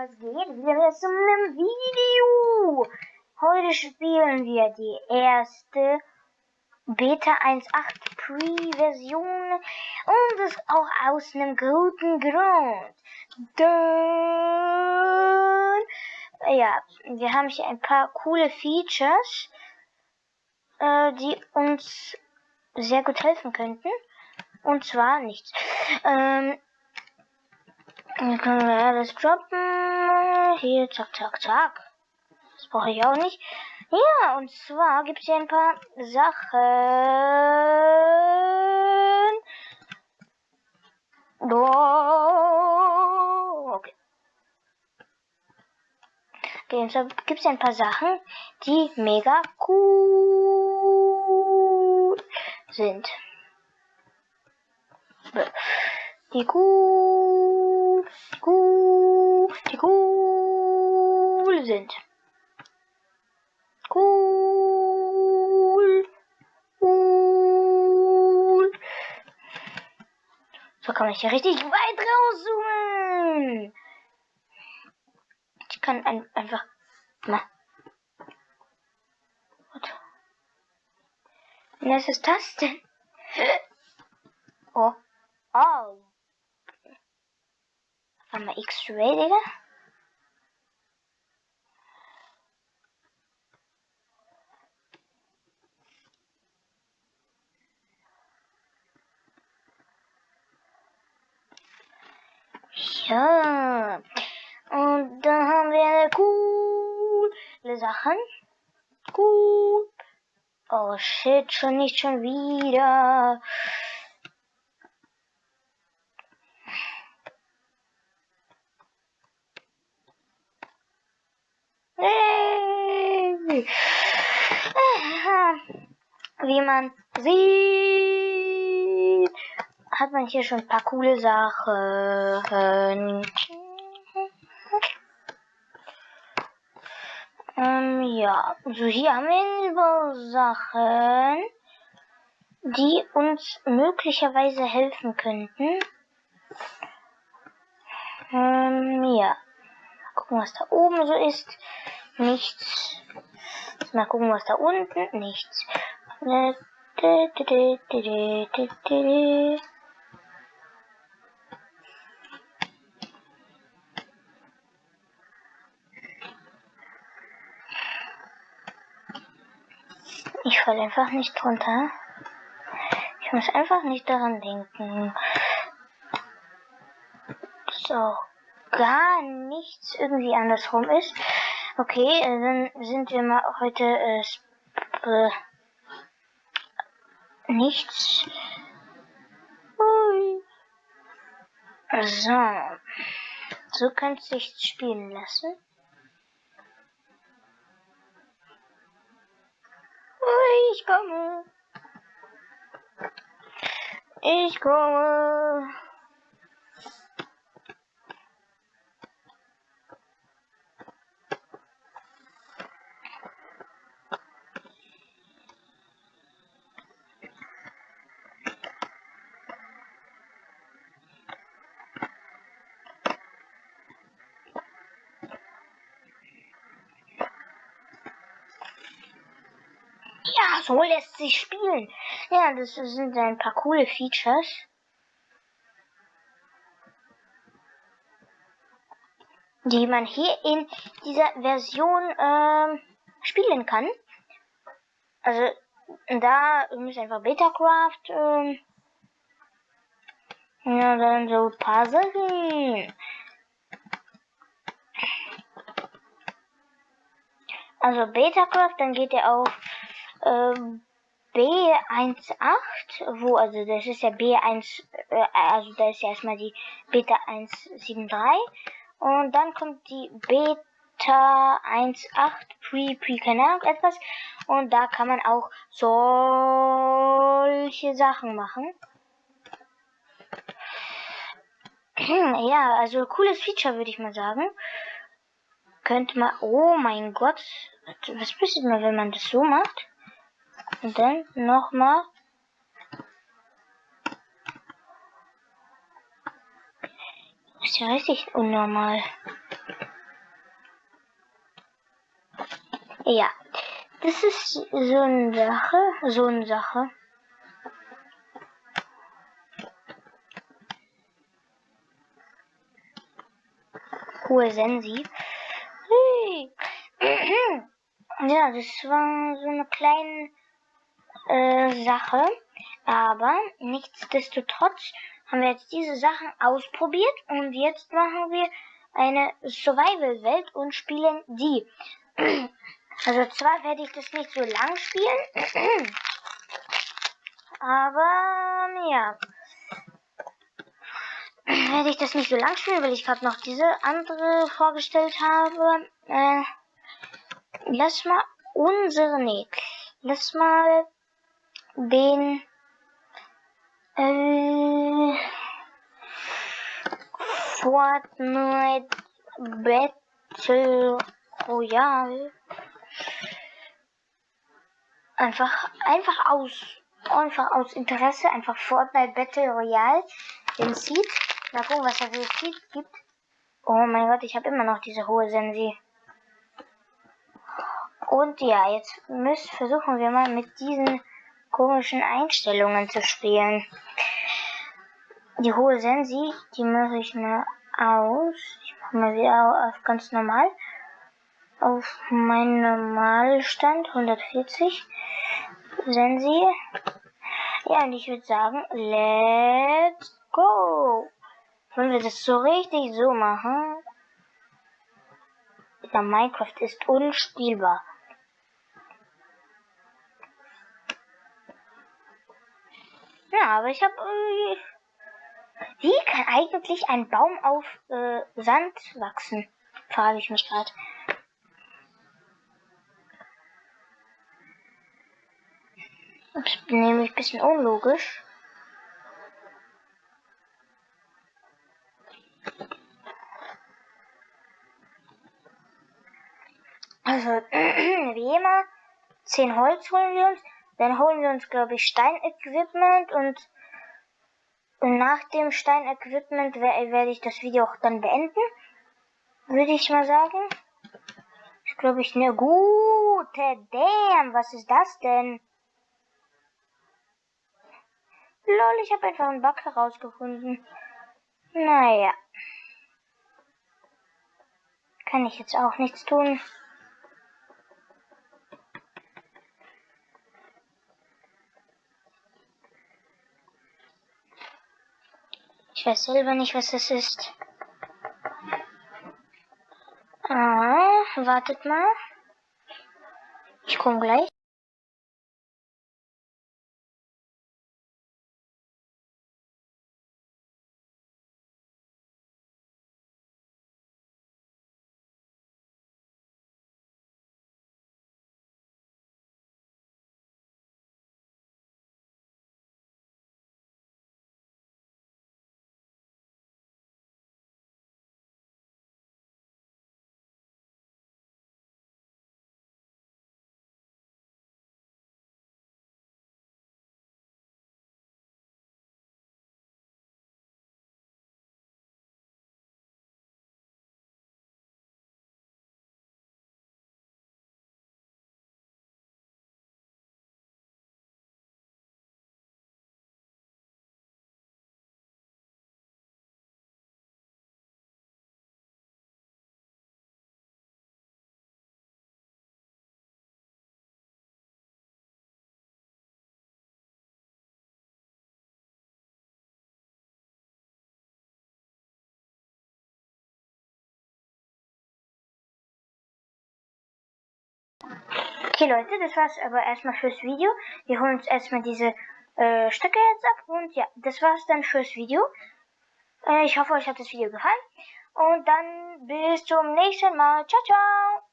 was geht? Wieder zu einem Video. Heute spielen wir die erste Beta 1.8 Pre-Version und das auch aus einem guten Grund. Denn, ja, wir haben hier ein paar coole Features, äh, die uns sehr gut helfen könnten. Und zwar nichts. Ähm, dann können wir alles droppen. Hier, zack, zack, zack. Das brauche ich auch nicht. Ja, und zwar gibt es hier ein paar Sachen. Oh, okay. Okay, und zwar gibt es ein paar Sachen, die mega cool sind. Die cool, die cool sind. Cool, cool. So kann ich hier richtig weit rauszoomen. Ich kann ein, einfach mal. Was ist das denn? Oh. Oh. Warte X-Ray, Digga. Ja. Und dann haben wir eine coole Sachen. Cool. Oh shit, schon nicht schon wieder. Wie man sieht, hat man hier schon ein paar coole Sachen. Ähm, ja, also hier haben wir Sachen, die uns möglicherweise helfen könnten. Ähm, ja gucken, was da oben so ist. Nichts. Mal gucken, was da unten. Nichts. Ich falle einfach nicht drunter. Ich muss einfach nicht daran denken. So gar nichts irgendwie andersrum ist. Okay, äh, dann sind wir mal heute äh, äh, nichts. Ui. So. So könnte sich spielen lassen. Ui, ich komme. Ich komme. Ja, so lässt sich spielen. Ja, das sind ein paar coole Features. die man hier in dieser Version ähm, spielen kann. Also da ist einfach Betacraft. Ähm, ja, dann so ein paar Sachen. Also Betacraft, dann geht er auf ähm, B18, wo, also das ist ja B1, äh, also da ist ja erstmal die Beta 173 und dann kommt die Beta 1.8 Pre, Pre, keine Ahnung, etwas und da kann man auch solche Sachen machen. Ja, also cooles Feature würde ich mal sagen. Könnte man, oh mein Gott, was passiert mal, wenn man das so macht? Und dann nochmal. Das ist ja richtig unnormal. Ja, das ist so eine Sache, so eine Sache. Hohe Sensi. ja, das war so eine kleine äh, Sache. Aber nichtsdestotrotz haben wir jetzt diese Sachen ausprobiert und jetzt machen wir eine Survival-Welt und spielen die. Also zwar werde ich das nicht so lang spielen, aber ja, werde ich das nicht so lang spielen, weil ich gerade noch diese andere vorgestellt habe. Äh, lass mal unsere, nee, lass mal den äh, Fortnite Battle Royale einfach einfach aus einfach aus Interesse einfach Fortnite Battle Royale den Seed. Mal gucken, was da für Seed gibt. Oh mein Gott, ich habe immer noch diese hohe Sensi. Und ja, jetzt müssen versuchen wir mal mit diesen komischen Einstellungen zu spielen. Die hohe Sensi, die mache ich mal aus. Ich mache mal wieder auf ganz normal. Auf meinen Normalstand 140. Sensi. Ja, und ich würde sagen, let's go. Wollen wir das so richtig so machen? Ja, Minecraft ist unspielbar. Ja, aber ich habe irgendwie... Wie kann eigentlich ein Baum auf äh, Sand wachsen? Frage ich mich gerade. Das ist nämlich ein bisschen unlogisch. Also, wie immer, 10 Holz holen wir uns. Dann holen wir uns, glaube ich, Stein-Equipment und, und nach dem Stein-Equipment werde ich das Video auch dann beenden. Würde ich mal sagen. Ich glaube, ich eine gute Damn. Was ist das denn? Lol, ich habe einfach einen Bug herausgefunden. Naja. Kann ich jetzt auch nichts tun. Weiß selber nicht, was das ist. Ah, wartet mal. Ich komme gleich. Okay Leute, das war's aber erstmal fürs Video. Wir holen uns erstmal diese äh, Stöcke jetzt ab und ja, das war's dann fürs Video. Äh, ich hoffe, euch hat das Video gefallen und dann bis zum nächsten Mal. Ciao, ciao!